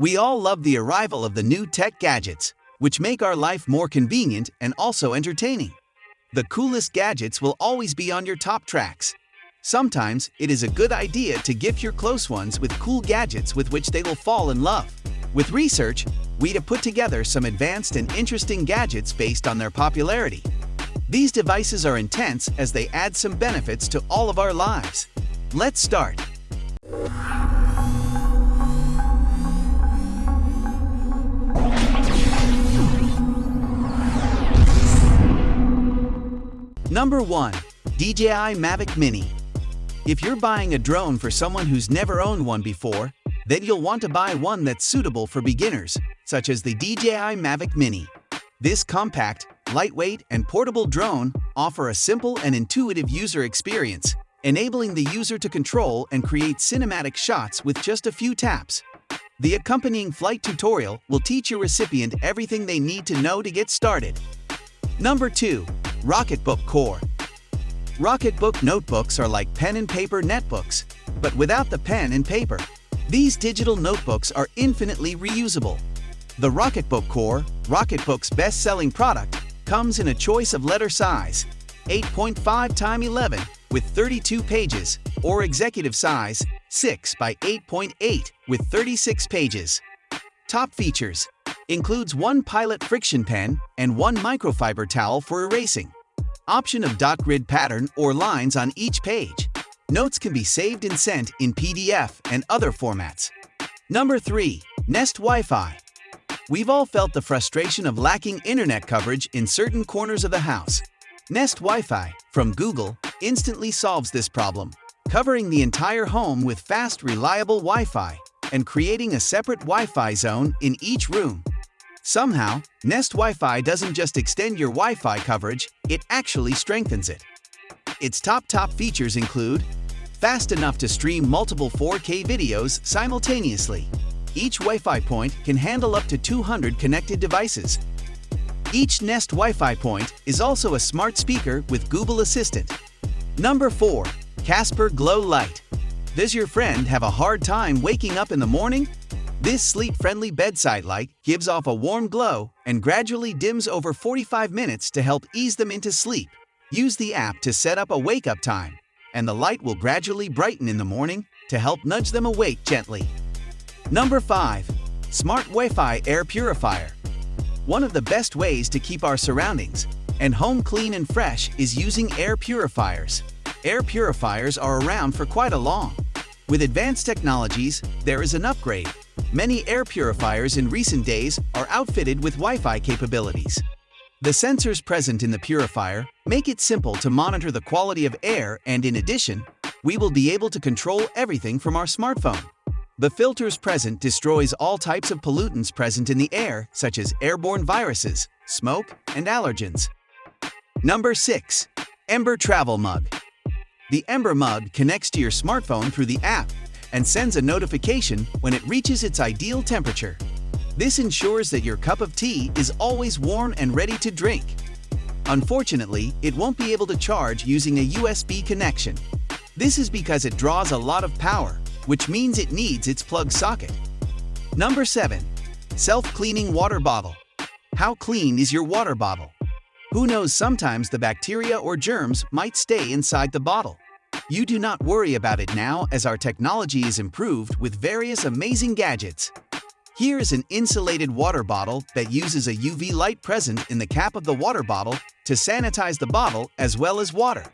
We all love the arrival of the new tech gadgets, which make our life more convenient and also entertaining. The coolest gadgets will always be on your top tracks. Sometimes it is a good idea to gift your close ones with cool gadgets with which they will fall in love. With research, we have put together some advanced and interesting gadgets based on their popularity. These devices are intense as they add some benefits to all of our lives. Let's start. Number 1. DJI Mavic Mini If you're buying a drone for someone who's never owned one before, then you'll want to buy one that's suitable for beginners, such as the DJI Mavic Mini. This compact, lightweight, and portable drone offer a simple and intuitive user experience, enabling the user to control and create cinematic shots with just a few taps. The accompanying flight tutorial will teach your recipient everything they need to know to get started. Number 2. Rocketbook Core Rocketbook notebooks are like pen and paper netbooks, but without the pen and paper. These digital notebooks are infinitely reusable. The Rocketbook Core, Rocketbook's best-selling product, comes in a choice of letter size, 8.5 x 11 with 32 pages, or executive size, 6 by 8.8 with 36 pages. Top features includes one Pilot FriXion pen and one microfiber towel for erasing. Option of dot grid pattern or lines on each page. Notes can be saved and sent in PDF and other formats. Number 3. Nest Wi-Fi We've all felt the frustration of lacking internet coverage in certain corners of the house. Nest Wi-Fi from Google instantly solves this problem, covering the entire home with fast, reliable Wi-Fi and creating a separate Wi-Fi zone in each room. Somehow, Nest Wi-Fi doesn't just extend your Wi-Fi coverage, it actually strengthens it. Its top top features include fast enough to stream multiple 4K videos simultaneously, each Wi-Fi point can handle up to 200 connected devices. Each Nest Wi-Fi point is also a smart speaker with Google Assistant. Number 4. Casper Glow Light Does your friend have a hard time waking up in the morning? This sleep-friendly bedside light gives off a warm glow and gradually dims over 45 minutes to help ease them into sleep. Use the app to set up a wake-up time, and the light will gradually brighten in the morning to help nudge them awake gently. Number 5. Smart Wi-Fi Air Purifier One of the best ways to keep our surroundings and home clean and fresh is using air purifiers. Air purifiers are around for quite a long. With advanced technologies, there is an upgrade. Many air purifiers in recent days are outfitted with Wi-Fi capabilities. The sensors present in the purifier make it simple to monitor the quality of air and in addition, we will be able to control everything from our smartphone. The filters present destroys all types of pollutants present in the air, such as airborne viruses, smoke, and allergens. Number 6. Ember Travel Mug The Ember Mug connects to your smartphone through the app and sends a notification when it reaches its ideal temperature. This ensures that your cup of tea is always warm and ready to drink. Unfortunately, it won't be able to charge using a USB connection. This is because it draws a lot of power which means it needs its plug socket. Number 7. Self-cleaning water bottle. How clean is your water bottle? Who knows sometimes the bacteria or germs might stay inside the bottle. You do not worry about it now as our technology is improved with various amazing gadgets. Here is an insulated water bottle that uses a UV light present in the cap of the water bottle to sanitize the bottle as well as water.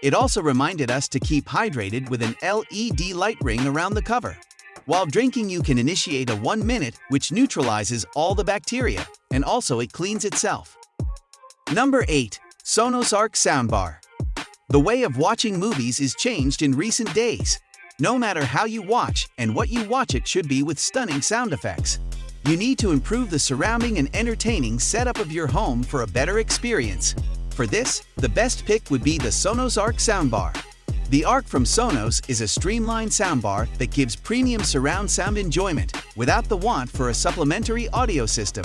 It also reminded us to keep hydrated with an LED light ring around the cover. While drinking you can initiate a 1 minute which neutralizes all the bacteria, and also it cleans itself. Number 8. Sonos Arc Soundbar The way of watching movies is changed in recent days. No matter how you watch and what you watch it should be with stunning sound effects. You need to improve the surrounding and entertaining setup of your home for a better experience. For this, the best pick would be the Sonos Arc soundbar. The Arc from Sonos is a streamlined soundbar that gives premium surround sound enjoyment without the want for a supplementary audio system.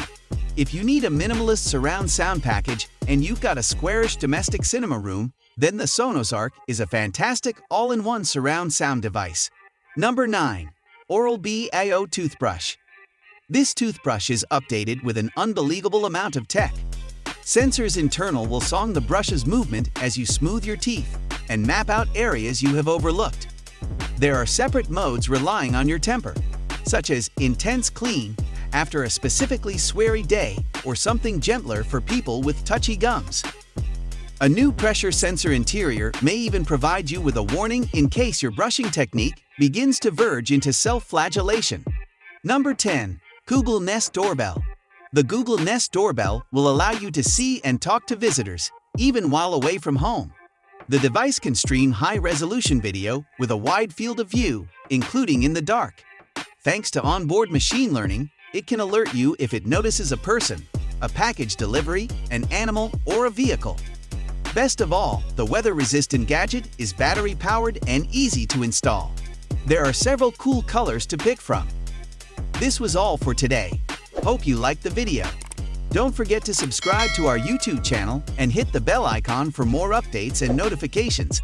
If you need a minimalist surround sound package and you've got a squarish domestic cinema room, then the Sonos Arc is a fantastic all-in-one surround sound device. Number 9. Oral-B iO Toothbrush This toothbrush is updated with an unbelievable amount of tech. Sensors internal will song the brush's movement as you smooth your teeth and map out areas you have overlooked. There are separate modes relying on your temper, such as intense clean after a specifically sweary day or something gentler for people with touchy gums. A new pressure sensor interior may even provide you with a warning in case your brushing technique begins to verge into self-flagellation. Number 10. Google Nest Doorbell The Google Nest Doorbell will allow you to see and talk to visitors, even while away from home. The device can stream high-resolution video with a wide field of view, including in the dark. Thanks to onboard machine learning, it can alert you if it notices a person, a package delivery, an animal, or a vehicle. Best of all, the weather-resistant gadget is battery-powered and easy to install. There are several cool colors to pick from. This was all for today. Hope you liked the video. Don't forget to subscribe to our YouTube channel and hit the bell icon for more updates and notifications.